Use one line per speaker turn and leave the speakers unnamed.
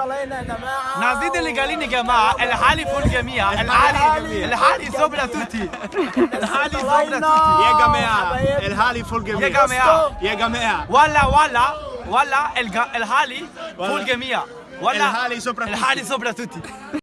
طالعين يا جماعة.
نازلين اللي قالين يا جماعة الحالي فوق الجميع الحالي الحالي. سوبرا توتي. الحالي سوبرا توتي.
يا جماعة الحالي فوق
الجميع
يا
جماعة.
يا جماعة.
ولا ولا ولا الحالي فوق الجميع ولا
الحالي سوبرا
الحالي سوبرا توتي.